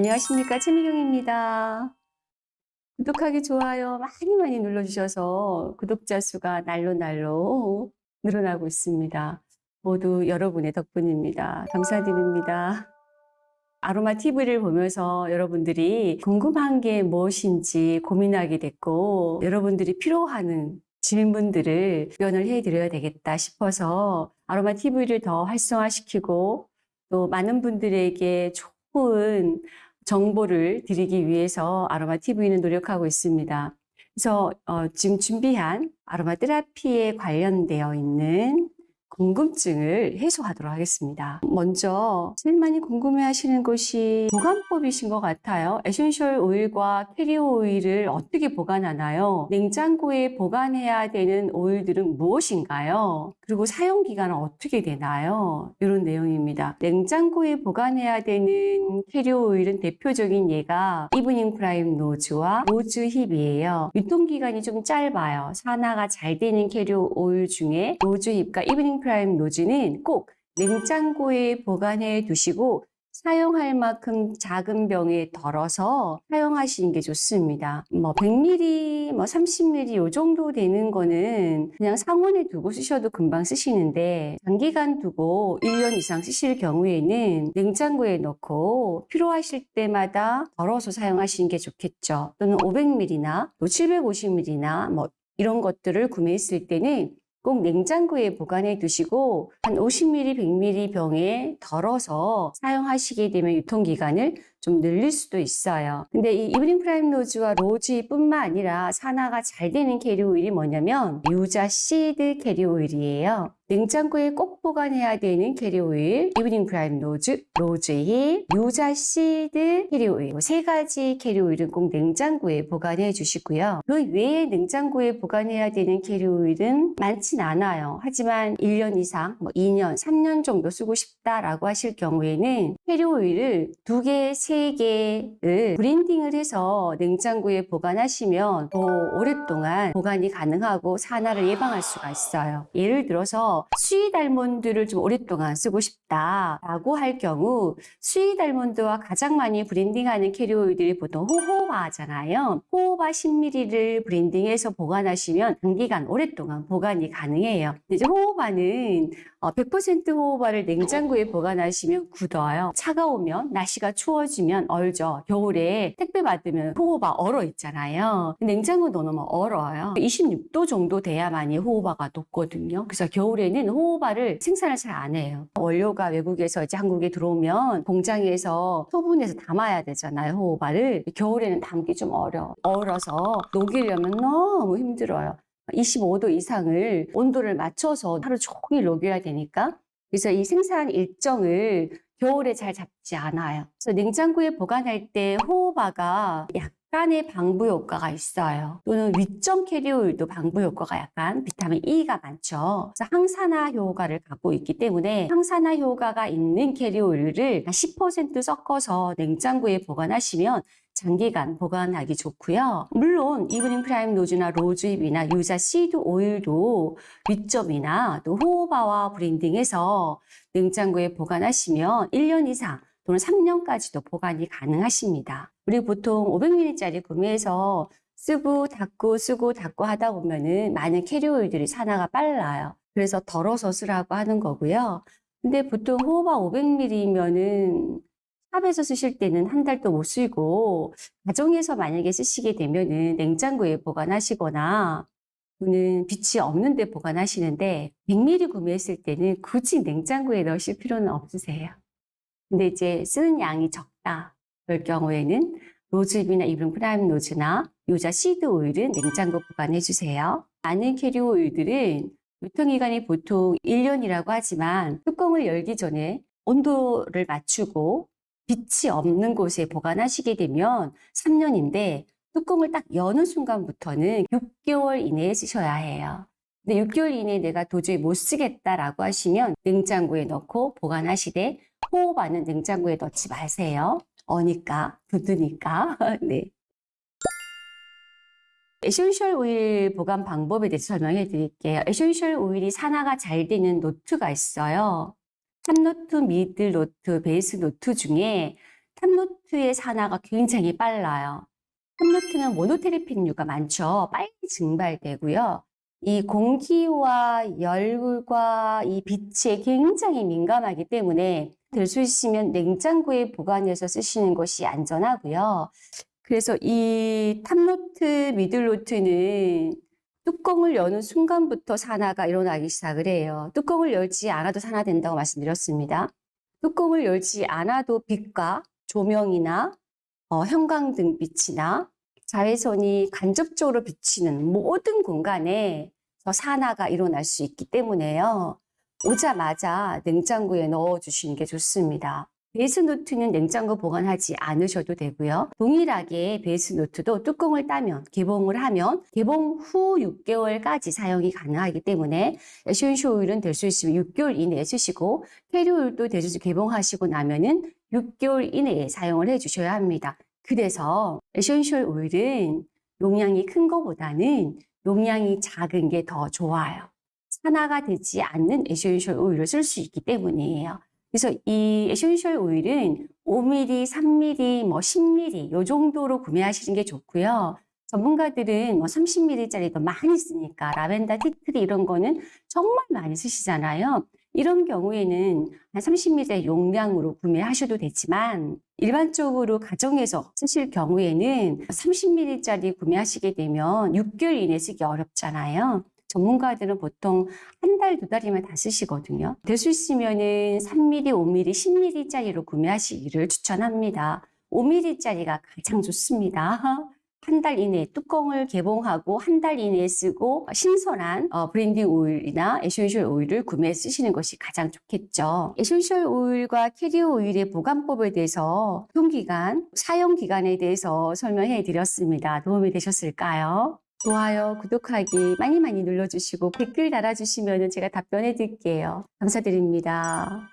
안녕하십니까 최미경입니다. 구독하기 좋아요 많이 많이 눌러주셔서 구독자 수가 날로 날로 늘어나고 있습니다. 모두 여러분의 덕분입니다. 감사드립니다. 아로마 TV를 보면서 여러분들이 궁금한 게 무엇인지 고민하게 됐고 여러분들이 필요하는 질문들을 답변을 해드려야 되겠다 싶어서 아로마 TV를 더 활성화시키고 또 많은 분들에게 좋은 정보를 드리기 위해서 아로마 TV는 노력하고 있습니다. 그래서 어, 지금 준비한 아로마 테라피에 관련되어 있는 궁금증을 해소하도록 하겠습니다. 먼저 제일 많이 궁금해 하시는 것이 보관법이신 것 같아요. essential oil과 carrier oil을 어떻게 보관하나요? 냉장고에 보관해야 되는 오일들은 무엇인가요? 그리고 사용 기간은 어떻게 되나요? 이런 내용입니다. 냉장고에 보관해야 되는 carrier oil은 대표적인 예가 evening primrose와 rose hip이에요. 유통기간이 좀 짧아요. 산화가 잘 되는 캐리어 오일 중에 rose hip과 evening primrose는 꼭 냉장고에 보관해 두시고 사용할 만큼 작은 병에 덜어서 사용하시는 게 좋습니다. 뭐 100ml, 뭐 30ml 이 정도 되는 거는 그냥 상온에 두고 쓰셔도 금방 쓰시는데 장기간 두고 1년 이상 쓰실 경우에는 냉장고에 넣고 필요하실 때마다 덜어서 사용하시는 게 좋겠죠. 또는 500ml나 또 750ml나 뭐 이런 것들을 구매했을 때는 꼭 냉장고에 보관해 두시고 한 50ml, 100ml 병에 덜어서 사용하시게 되면 유통기간을 좀 늘릴 수도 있어요. 근데 이 evening primrose와 rosehip뿐만 아니라 산화가 잘 되는 캐리어 오일이 뭐냐면 유자 시드 캐리 오일이에요. 냉장고에 꼭 보관해야 되는 캐리어 오일, evening primrose, rosehip, 유자 시드 캐리 오일 세 가지 캐리어 오일은 꼭 냉장고에 보관해 주시고요. 그 외에 냉장고에 보관해야 되는 캐리어 오일은 많진 않아요. 하지만 1년 이상, 뭐 2년, 3년 정도 쓰고 싶다라고 하실 경우에는 캐리어 오일을 두 개, 세 개를 blending을 해서 냉장고에 보관하시면 더 오랫동안 보관이 가능하고 산화를 예방할 수가 있어요. 예를 들어서 sweet almond를 좀 오랫동안 쓰고 싶다라고 할 경우 sweet almond와 가장 많이 blending하는 캐리어 오일들이 보통 호호바잖아요. 호호바 10ml를 blending해서 보관하시면 단기간 오랫동안 보관이 가능해요. 이제 호호바는 100% 어, 호호바를 냉장고에 보관하시면 굳어요. 차가우면 날씨가 추워지면 얼죠. 겨울에 택배 받으면 호호바 얼어 있잖아요. 냉장고 넣어놓으면 얼어요. 26도 정도 돼야만이 호호바가 녹거든요. 그래서 겨울에는 호호바를 생산을 잘 안 해요. 원료가 외국에서 이제 한국에 들어오면 공장에서 소분해서 담아야 되잖아요. 호호바를. 겨울에는 담기 좀 어려. 얼어서 녹이려면 너무 힘들어요. 25도 이상을 온도를 맞춰서 하루 종일 녹여야 되니까 그래서 이 생산 일정을 겨울에 잘 잡지 않아요. 그래서 냉장고에 보관할 때 호호바가 약 간의 방부 효과가 있어요. 또는 wheat germ 캐리어 오일도 방부 효과가 약간 비타민 E가 많죠. 그래서 항산화 효과를 갖고 있기 때문에 항산화 효과가 있는 캐리어 오일을 10% 섞어서 냉장고에 보관하시면 장기간 보관하기 좋고요. 물론 evening primrose나 rosehip이나 유자 시드 오일도 wheat germ이나 또 호호바와 blending해서 냉장고에 보관하시면 1년 이상 또는 3년까지도 보관이 가능하십니다. 우리 보통 500ml짜리 구매해서 쓰고 닫고 쓰고 닫고 하다 보면은 많은 캐리어 오일들이 산화가 빨라요. 그래서 덜어서 쓰라고 하는 거고요. 근데 보통 호호바 500ml면은 샵에서 쓰실 때는 한 달도 못 쓰고 가정에서 만약에 쓰시게 되면은 냉장고에 보관하시거나 또는 빛이 없는 데 보관하시는데 100ml 구매했을 때는 굳이 냉장고에 넣으실 필요는 없으세요. 근데 이제 쓰는 양이 적다. 그럴 경우에는 rosehip이나 evening primrose나 유자 시드 오일은 냉장고 보관해 주세요. 많은 캐리어 오일들은 유통기간이 보통 1년이라고 하지만 뚜껑을 열기 전에 온도를 맞추고 빛이 없는 곳에 보관하시게 되면 3년인데 뚜껑을 딱 여는 순간부터는 6개월 이내에 쓰셔야 해요. 근데 6개월 이내에 내가 도저히 못 쓰겠다라고 하시면 냉장고에 넣고 보관하시되 호호바는 냉장고에 넣지 마세요. 어니까, 굳으니까. 네. essential 오일 보관 방법에 대해서 설명해 드릴게요. essential 오일이 산화가 잘 되는 note가 있어요. top note, middle note, base note 중에 top note의 산화가 굉장히 빨라요. top note는 monoterpene류가 많죠. 빨리 증발되고요. 이 공기와 열과 이 빛에 굉장히 민감하기 때문에 될 수 있으면 냉장고에 보관해서 쓰시는 것이 안전하고요. 그래서 이 top note, middle note는 뚜껑을 여는 순간부터 산화가 일어나기 시작을 해요. 뚜껑을 열지 않아도 산화된다고 말씀드렸습니다. 뚜껑을 열지 않아도 빛과 조명이나 어, 형광등 빛이나 자외선이 간접적으로 비치는 모든 공간에 산화가 일어날 수 있기 때문에요. 오자마자 냉장고에 넣어주시는 게 좋습니다. 베이스 노트는 냉장고 보관하지 않으셔도 되고요. 동일하게 베이스 노트도 뚜껑을 따면 개봉을 하면 개봉 후 6개월까지 사용이 가능하기 때문에 오일은 될 수 있으면 6개월 이내에 쓰시고 캐리어 오일도 대주주 개봉하시고 나면 은 6개월 이내에 사용을 해주셔야 합니다. 그래서 essential 오일은 용량이 큰 것보다는 용량이 작은 게 더 좋아요. 산화가 되지 않는 essential 오일을 쓸 수 있기 때문이에요. 그래서 이 essential 오일은 5ml, 3ml, 뭐 10ml 요 정도로 구매하시는 게 좋고요. 전문가들은 뭐 30ml짜리도 많이 쓰니까 라벤더, tea tree 이런 거는 정말 많이 쓰시잖아요. 이런 경우에는 한 30ml 용량으로 구매하셔도 되지만 일반적으로 가정에서 쓰실 경우에는 30ml짜리 구매하시게 되면 6개월 이내 쓰기 어렵잖아요. 전문가들은 보통 한 달, 두 달이면 다 쓰시거든요. 될 수 있으면 은 3ml, 5ml, 10ml짜리로 구매하시기를 추천합니다. 5ml짜리가 가장 좋습니다. 한 달 이내에 뚜껑을 개봉하고 한 달 이내에 쓰고 신선한 어, blending 오일이나 essential 오일을 구매해 쓰시는 것이 가장 좋겠죠. essential 오일과 캐리어 오일의 보관법에 대해서 유통기간, 사용기간에 대해서 설명해 드렸습니다. 도움이 되셨을까요? 좋아요, 구독하기 많이 많이 눌러주시고 댓글 달아주시면 제가 답변해 드릴게요. 감사드립니다.